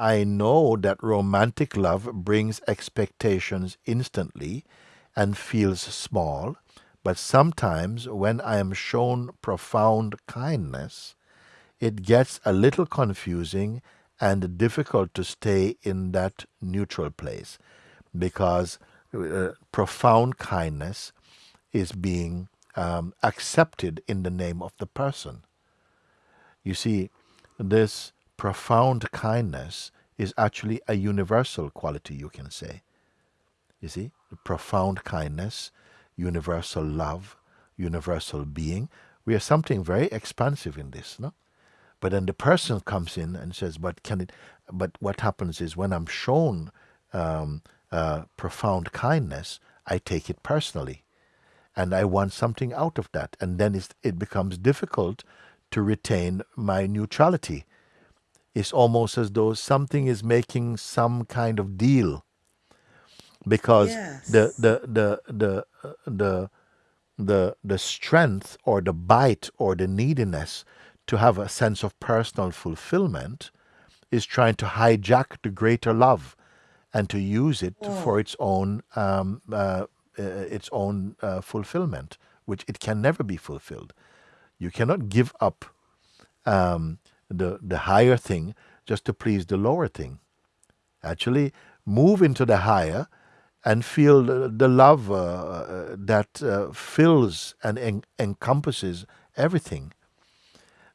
I know that romantic love brings expectations instantly and feels small, but sometimes when I am shown profound kindness, it gets a little confusing and difficult to stay in that neutral place because uh, profound kindness is being um, accepted in the name of the person. You see, this profound kindness is actually a universal quality, you can say. You see, profound kindness, universal love, universal being. We are something very expansive in this, no? But then the person comes in and says, "But can it?" But what happens is when I'm shown um, uh, profound kindness, I take it personally, and I want something out of that, and then it becomes difficult to retain my neutrality. It's almost as though something is making some kind of deal, because Yes. the the the the uh, the the the strength or the bite or the neediness to have a sense of personal fulfillment is trying to hijack the greater love and to use it for Oh, its own um, uh, uh, its own uh, fulfillment, which it can never be fulfilled. You cannot give up um, the the higher thing just to please the lower thing. Actually, move into the higher and feel the, the love uh, uh, that uh, fills and en- encompasses everything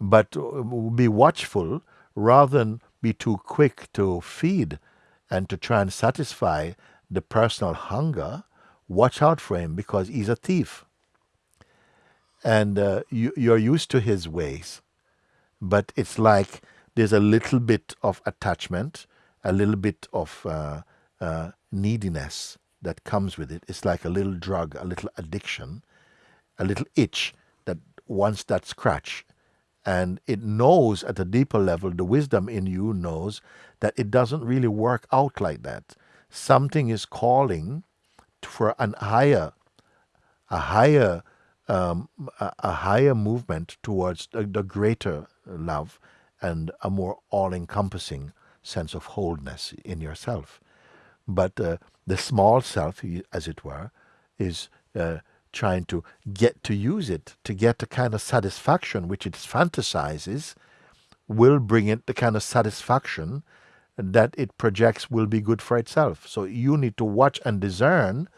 but uh, be watchful rather than be too quick to feed and to try and satisfy the personal hunger. Watch out for him because he's a thief and uh, you, you're used to his ways. But it's like there's a little bit of attachment, a little bit of uh, uh, neediness that comes with it. It's like a little drug, a little addiction, a little itch that wants that scratch and it knows at a deeper level, the wisdom in you knows that it doesn't really work out like that. Something is calling for an higher, a higher, um, a, higher movement towards the, the greater love and a more all-encompassing sense of wholeness in yourself. But uh, the small self, as it were, is uh, trying to get to use it to get the kind of satisfaction which it fantasizes will bring it the kind of satisfaction that it projects will be good for itself. So you need to watch and discern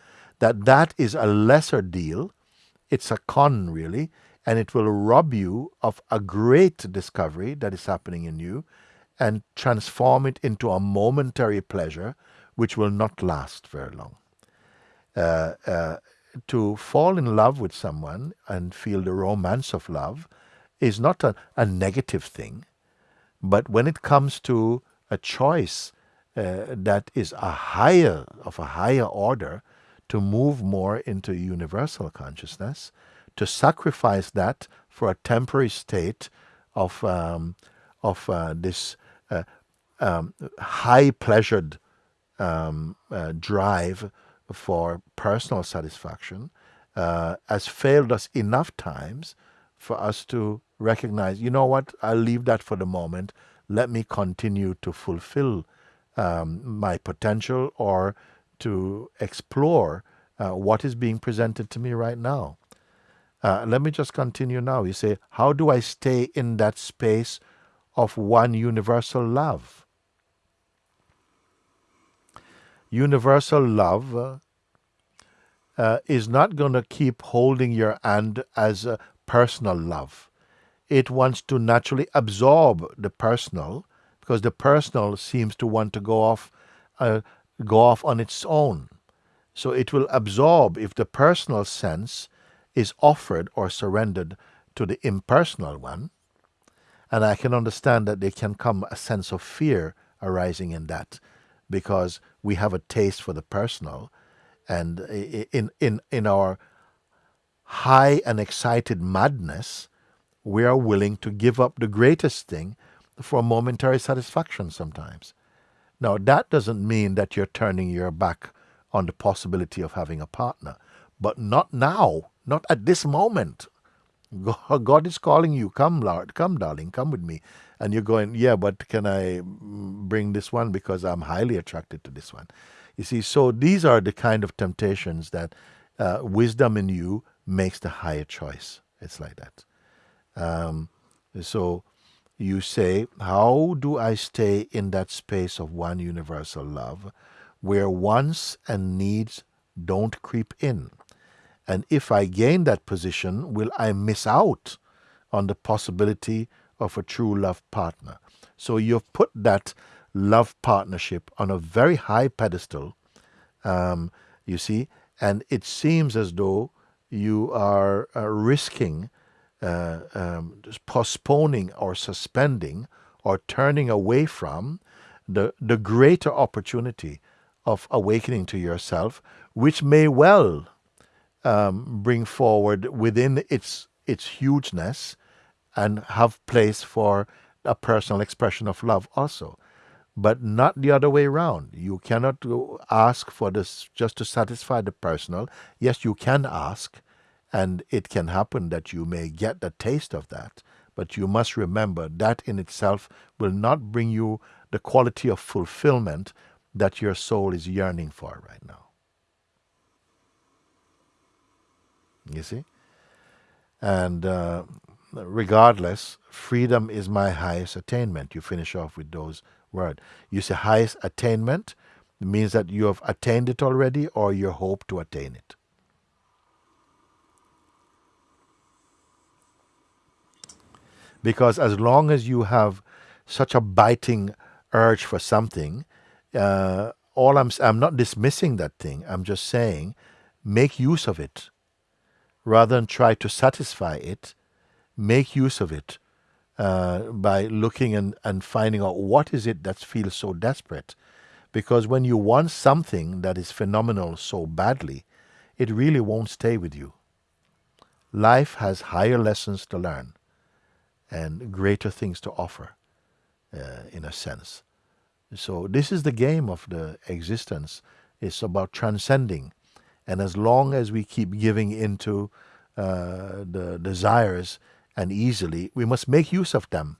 that that is a lesser deal. It's a con, really, and it will rob you of a great discovery that is happening in you and transform it into a momentary pleasure which will not last very long. Uh, uh, to fall in love with someone and feel the romance of love is not a, a negative thing. But when it comes to a choice uh, that is a higher, of a higher order, to move more into universal consciousness, to sacrifice that for a temporary state of, um, of uh, this uh, um, high pleasured um, uh, drive for personal satisfaction uh, has failed us enough times for us to recognize, you know what, I'll leave that for the moment. Let me continue to fulfill um, my potential or to explore uh, what is being presented to me right now. Uh, let me just continue now. You say, how do I stay in that space of one universal love? Universal love uh, uh, is not going to keep holding your hand as a personal love. It wants to naturally absorb the personal because the personal seems to want to go off, uh, go off on its own. So it will absorb if the personal sense is offered or surrendered to the impersonal one. And I can understand that there can come a sense of fear arising in that because we have a taste for the personal and in in in our high and excited madness we are willing to give up the greatest thing for momentary satisfaction sometimes now that doesn't mean that you're turning your back on the possibility of having a partner but not now not at this moment God is calling you. Come, Lord. Come, darling. Come with me. And you're going, yeah, but can I bring this one because I'm highly attracted to this one? You see, so these are the kind of temptations that uh, wisdom in you makes the higher choice. It's like that. Um, so you say, How do I stay in that space of one universal love where wants and needs don't creep in? And if I gain that position, will I miss out on the possibility of a true love partner? So you've put that love partnership on a very high pedestal, um, you see, and it seems as though you are uh, risking uh, um, postponing or suspending or turning away from the, the greater opportunity of awakening to yourself, which may well um, bring forward within its its hugeness and have place for a personal expression of love also. But not the other way around. You cannot ask for this just to satisfy the personal. Yes you can ask and it can happen that you may get the taste of that. But you must remember that in itself will not bring you the quality of fulfillment that your soul is yearning for right now You see? And uh, regardless, freedom is my highest attainment. You finish off with those words. You say highest attainment means that you have attained it already or you hope to attain it. Because as long as you have such a biting urge for something, uh, all I'm I'm not dismissing that thing. I'm just saying, make use of it rather than try to satisfy it, make use of it uh, by looking and, and finding out what is it that feels so desperate. Because when you want something that is phenomenal so badly, it really won't stay with you. Life has higher lessons to learn and greater things to offer, uh, in a sense. So this is the game of the existence. It's about transcending and as long as we keep giving into uh, the desires and easily, we must make use of them.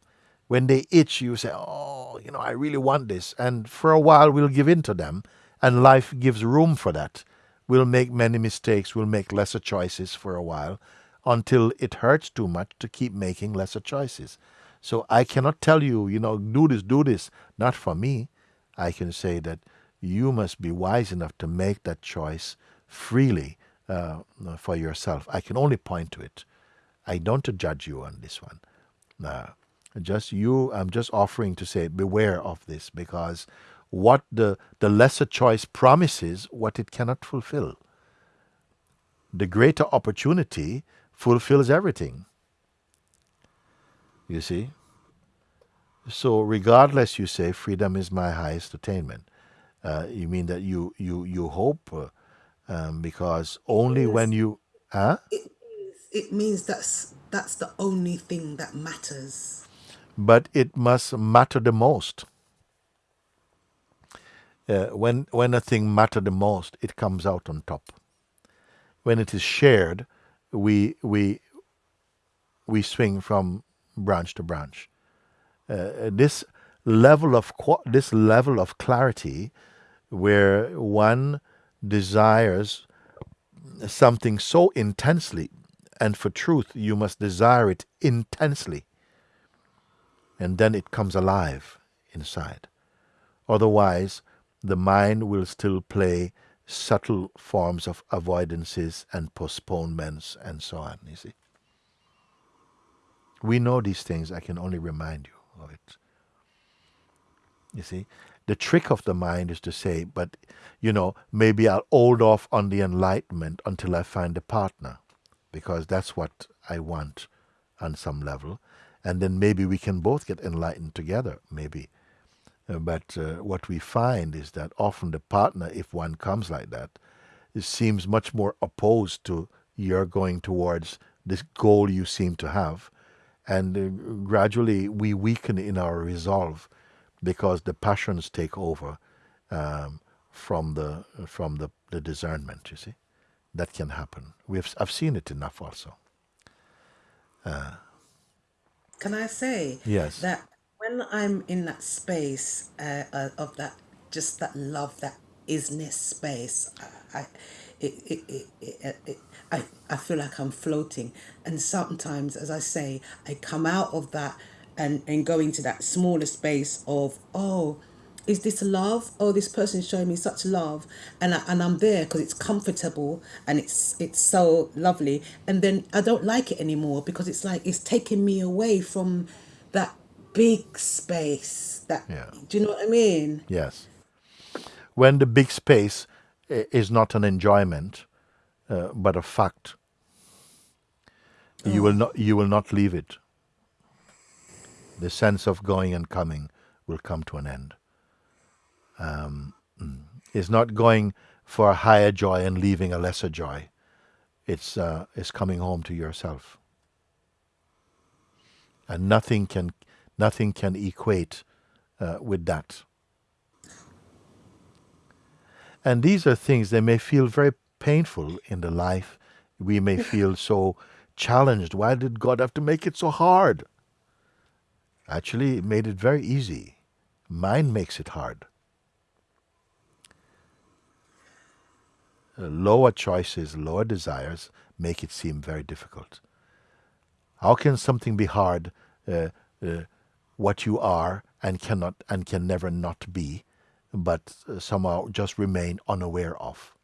When they itch, you say, Oh, you know, I really want this. And for a while, we'll give in to them, and life gives room for that. We'll make many mistakes, we'll make lesser choices for a while until it hurts too much to keep making lesser choices. So I cannot tell you, you know, do this, do this. Not for me. I can say that you must be wise enough to make that choice freely uh, for yourself. I can only point to it. I don't judge you on this one. Uh, just you, I'm just offering to say, beware of this because what the, the lesser choice promises, what it cannot fulfill. The greater opportunity fulfills everything. You see? So, regardless, you say, freedom is my highest attainment. Uh, you mean that you, you, you hope uh, um, because only when you huh? It, it means that's that's the only thing that matters. But it must matter the most. Uh, when when a thing matter the most, it comes out on top. When it is shared, we we we swing from branch to branch. Uh, this level of this level of clarity, where one desires something so intensely, and for truth, you must desire it intensely, and then it comes alive inside. Otherwise, the mind will still play subtle forms of avoidances and postponements and so on, you see. We know these things, I can only remind you of it. You see, the trick of the mind is to say, but you know, maybe I'll hold off on the enlightenment until I find a partner, because that's what I want on some level. And then maybe we can both get enlightened together, maybe. Uh, but uh, what we find is that often the partner, if one comes like that, seems much more opposed to your going towards this goal you seem to have. And uh, gradually we weaken in our resolve because the passions take over um, from the from the, the discernment. You see, that can happen. We have I've seen it enough also. Can I say Yes. that when I'm in that space uh, uh, of that, just that love, that isness space, I, I, it, it, it, it, it, I, I feel like I'm floating. And sometimes, as I say, I come out of that and, and go into that smaller space of, oh, is this love? Oh, this person's showing me such love, and I, and I'm there because it's comfortable and it's it's so lovely. And then I don't like it anymore because it's like it's taking me away from that big space. That Yeah. do you know what I mean? Yes. When the big space is not an enjoyment, uh, but a fact, you will not you will not leave it. The sense of going and coming will come to an end. It's not going for a higher joy and leaving a lesser joy. It's uh, it's coming home to yourself, and nothing can nothing can equate uh, with that. And these are things that may feel very painful in the life. We may feel so challenged. Why did God have to make it so hard? Actually, made it very easy. Mind makes it hard. Uh, lower choices, lower desires make it seem very difficult. How can something be hard uh, uh, what you are and cannot and can never not be, but uh, somehow just remain unaware of?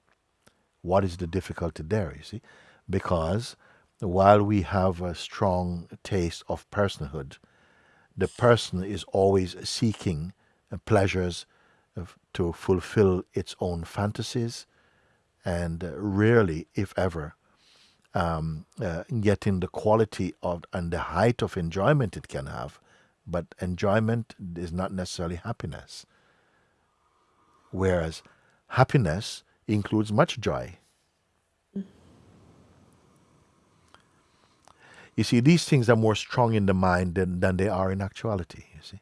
What is the difficulty there, you see? Because while we have a strong taste of personhood, the person is always seeking uh, pleasures to fulfill its own fantasies and uh, rarely, if ever, uh, getting the quality of and the height of enjoyment it can have. But enjoyment is not necessarily happiness. Whereas happiness includes much joy. You see, these things are more strong in the mind than, than they are in actuality, you see.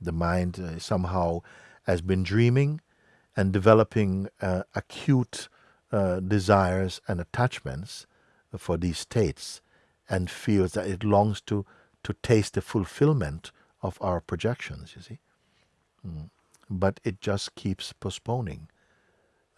The mind uh, somehow has been dreaming and developing uh, acute uh, desires and attachments for these states and feels that it longs to, to taste the fulfillment of our projections, you see. But it just keeps postponing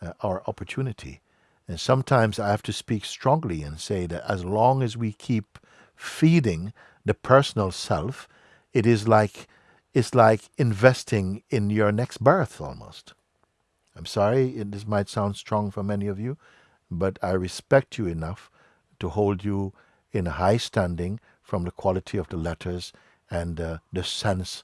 uh, our opportunity. And sometimes I have to speak strongly and say that as long as we keep feeding the personal self, it is like it's like investing in your next birth almost. I'm sorry, this might sound strong for many of you, but I respect you enough to hold you in high standing from the quality of the letters and uh, the sense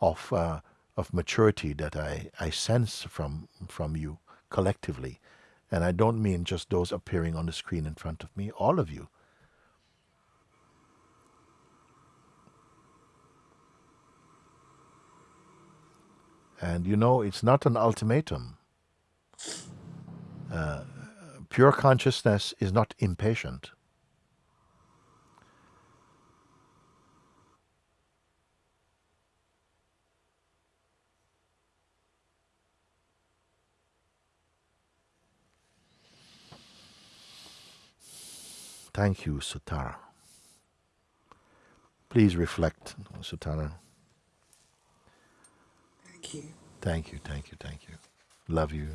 of uh, of maturity that I, I sense from from you collectively. And I don't mean just those appearing on the screen in front of me, all of you. And you know, it's not an ultimatum. Uh, pure consciousness is not impatient. Thank you, Sutara. Please reflect, Sutara. Thank you. Thank you, thank you, thank you. Love you.